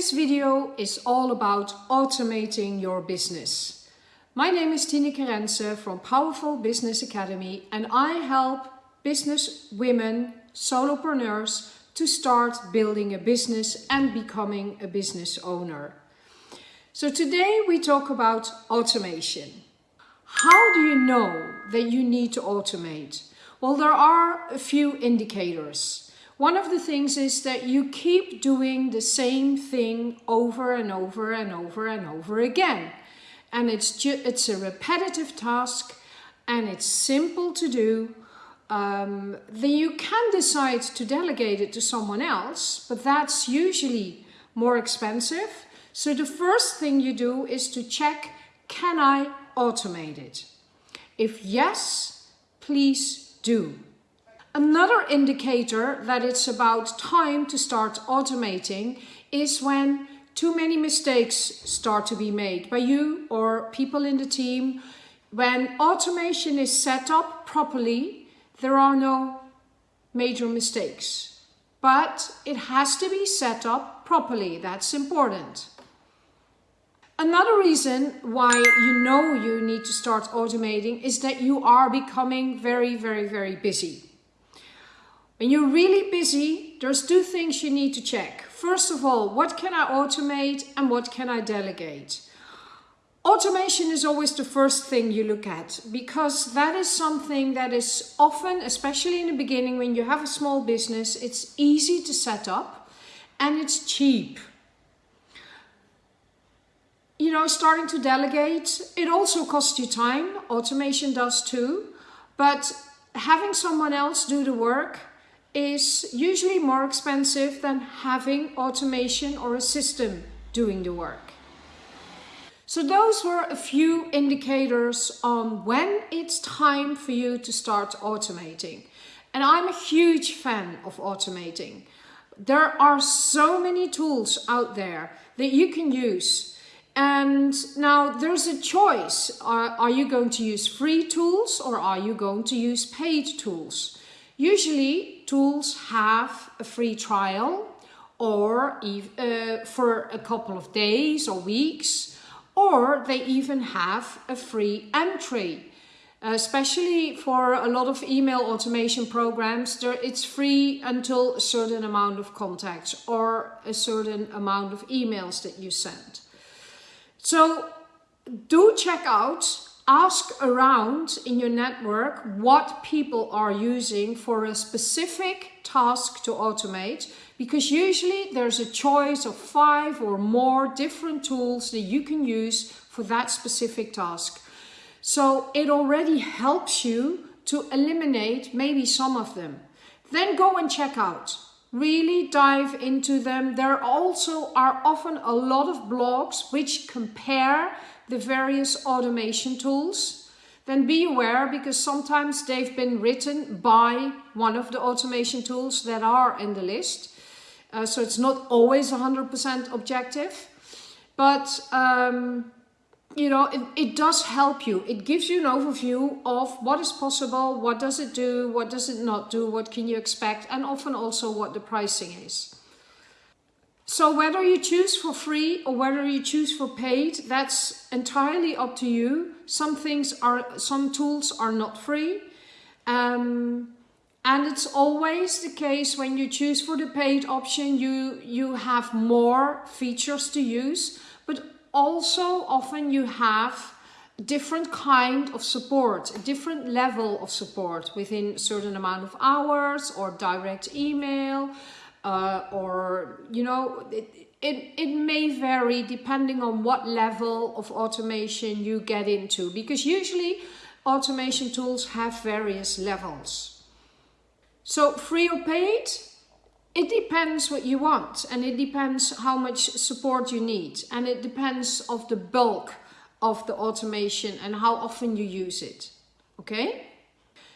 This video is all about automating your business. My name is Tineke Rense from Powerful Business Academy and I help business women, solopreneurs to start building a business and becoming a business owner. So today we talk about automation. How do you know that you need to automate? Well, there are a few indicators. One of the things is that you keep doing the same thing over and over and over and over again. And it's, it's a repetitive task and it's simple to do. Um, then you can decide to delegate it to someone else, but that's usually more expensive. So the first thing you do is to check, can I automate it? If yes, please do. Another indicator that it's about time to start automating is when too many mistakes start to be made by you or people in the team. When automation is set up properly, there are no major mistakes. But it has to be set up properly, that's important. Another reason why you know you need to start automating is that you are becoming very, very, very busy. When you're really busy, there's two things you need to check. First of all, what can I automate and what can I delegate? Automation is always the first thing you look at because that is something that is often, especially in the beginning when you have a small business, it's easy to set up and it's cheap. You know, starting to delegate, it also costs you time. Automation does too. But having someone else do the work is usually more expensive than having automation or a system doing the work. So those were a few indicators on when it's time for you to start automating. And I'm a huge fan of automating. There are so many tools out there that you can use. And now there's a choice. Are, are you going to use free tools or are you going to use paid tools? Usually tools have a free trial or uh, for a couple of days or weeks or they even have a free entry. Especially for a lot of email automation programs there it's free until a certain amount of contacts or a certain amount of emails that you send. So do check out ask around in your network what people are using for a specific task to automate because usually there's a choice of five or more different tools that you can use for that specific task. So it already helps you to eliminate maybe some of them. Then go and check out. Really dive into them. There also are often a lot of blogs which compare the various automation tools, then be aware because sometimes they've been written by one of the automation tools that are in the list. Uh, so it's not always 100% objective, but um, you know, it, it does help you. It gives you an overview of what is possible, what does it do, what does it not do, what can you expect, and often also what the pricing is. So whether you choose for free or whether you choose for paid, that's entirely up to you. Some things are, some tools are not free. Um, and it's always the case when you choose for the paid option, you, you have more features to use, but also often you have different kind of support, a different level of support within certain amount of hours or direct email, uh, or you know it, it, it may vary depending on what level of automation you get into because usually automation tools have various levels. So free or paid, it depends what you want and it depends how much support you need and it depends of the bulk of the automation and how often you use it. Okay?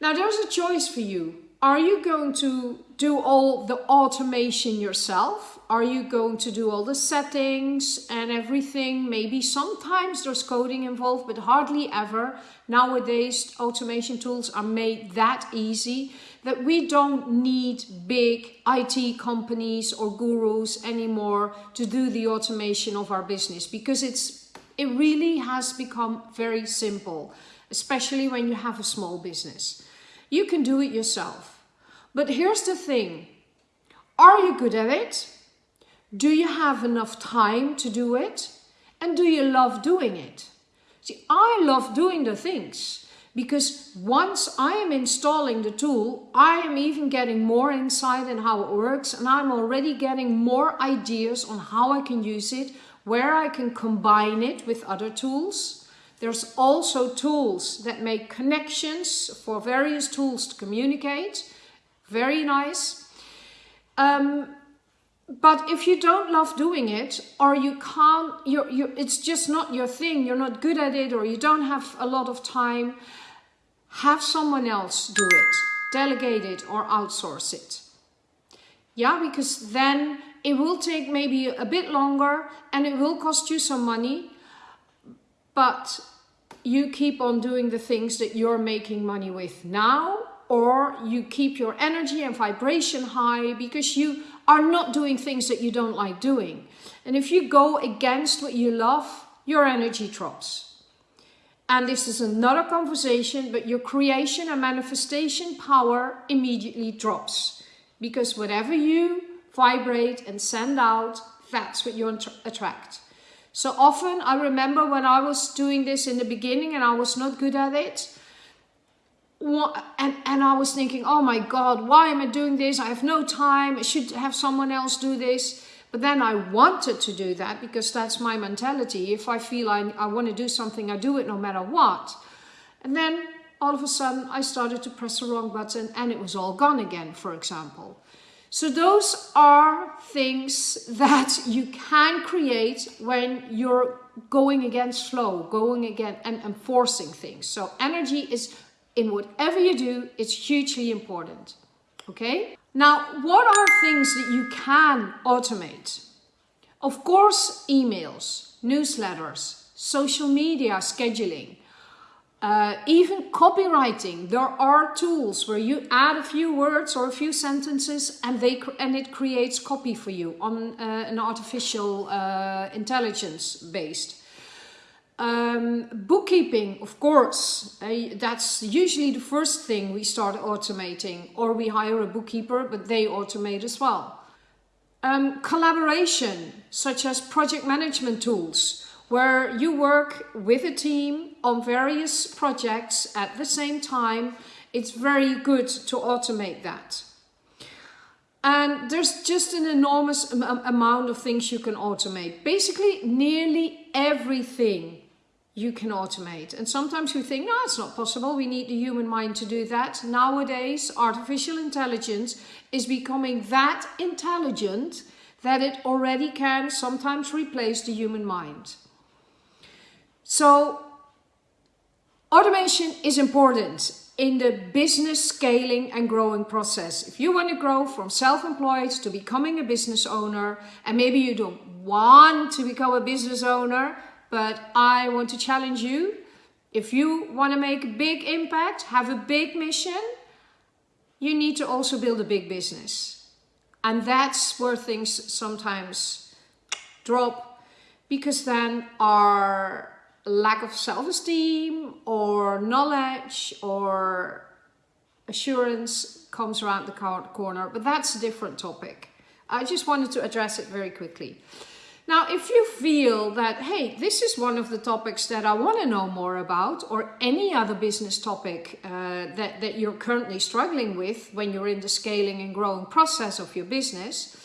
Now there's a choice for you. Are you going to do all the automation yourself Are you going to do all the settings and everything? Maybe sometimes there's coding involved, but hardly ever. Nowadays, automation tools are made that easy that we don't need big IT companies or gurus anymore to do the automation of our business because it's it really has become very simple, especially when you have a small business. You can do it yourself. But here's the thing. Are you good at it? Do you have enough time to do it? And do you love doing it? See, I love doing the things because once I am installing the tool, I am even getting more insight in how it works and I'm already getting more ideas on how I can use it, where I can combine it with other tools. There's also tools that make connections for various tools to communicate. Very nice. Um, but if you don't love doing it or you can't, you're, you're, it's just not your thing, you're not good at it or you don't have a lot of time, have someone else do it, delegate it or outsource it. Yeah, because then it will take maybe a bit longer and it will cost you some money, but you keep on doing the things that you're making money with now or you keep your energy and vibration high because you are not doing things that you don't like doing. And if you go against what you love, your energy drops. And this is another conversation, but your creation and manifestation power immediately drops. Because whatever you vibrate and send out, that's what you attract. So often I remember when I was doing this in the beginning and I was not good at it. And, and I was thinking, oh my God, why am I doing this? I have no time. I should have someone else do this. But then I wanted to do that because that's my mentality. If I feel I, I want to do something, I do it no matter what. And then all of a sudden I started to press the wrong button and it was all gone again, for example. So those are things that you can create when you're going against flow, going again and enforcing things. So energy is in whatever you do, it's hugely important. Okay? Now, what are things that you can automate? Of course, emails, newsletters, social media scheduling, uh, even copywriting. There are tools where you add a few words or a few sentences and they and it creates copy for you on uh, an artificial uh, intelligence based. Um, bookkeeping, of course, uh, that's usually the first thing we start automating or we hire a bookkeeper, but they automate as well. Um, collaboration, such as project management tools, where you work with a team on various projects at the same time. It's very good to automate that. And there's just an enormous amount of things you can automate. Basically, nearly everything you can automate. And sometimes you think, no, it's not possible. We need the human mind to do that. Nowadays, artificial intelligence is becoming that intelligent that it already can sometimes replace the human mind. So automation is important in the business scaling and growing process. If you want to grow from self-employed to becoming a business owner, and maybe you don't want to become a business owner, but I want to challenge you. If you want to make a big impact, have a big mission, you need to also build a big business. And that's where things sometimes drop because then our lack of self-esteem or knowledge or assurance comes around the corner. But that's a different topic. I just wanted to address it very quickly. Now, if you feel that, hey, this is one of the topics that I want to know more about, or any other business topic uh, that, that you're currently struggling with when you're in the scaling and growing process of your business,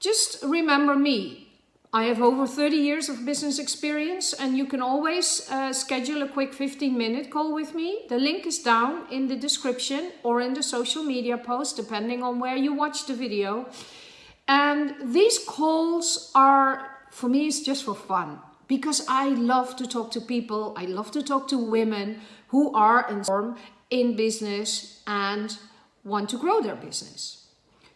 just remember me. I have over 30 years of business experience and you can always uh, schedule a quick 15 minute call with me. The link is down in the description or in the social media post, depending on where you watch the video. And these calls are, for me, it's just for fun because I love to talk to people. I love to talk to women who are in, in business and want to grow their business.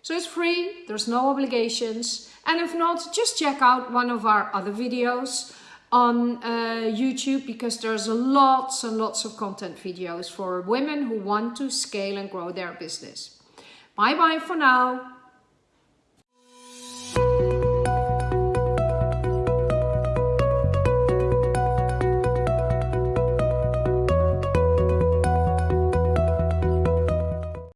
So it's free, there's no obligations. And if not, just check out one of our other videos on uh, YouTube because there's lots and lots of content videos for women who want to scale and grow their business. Bye bye for now.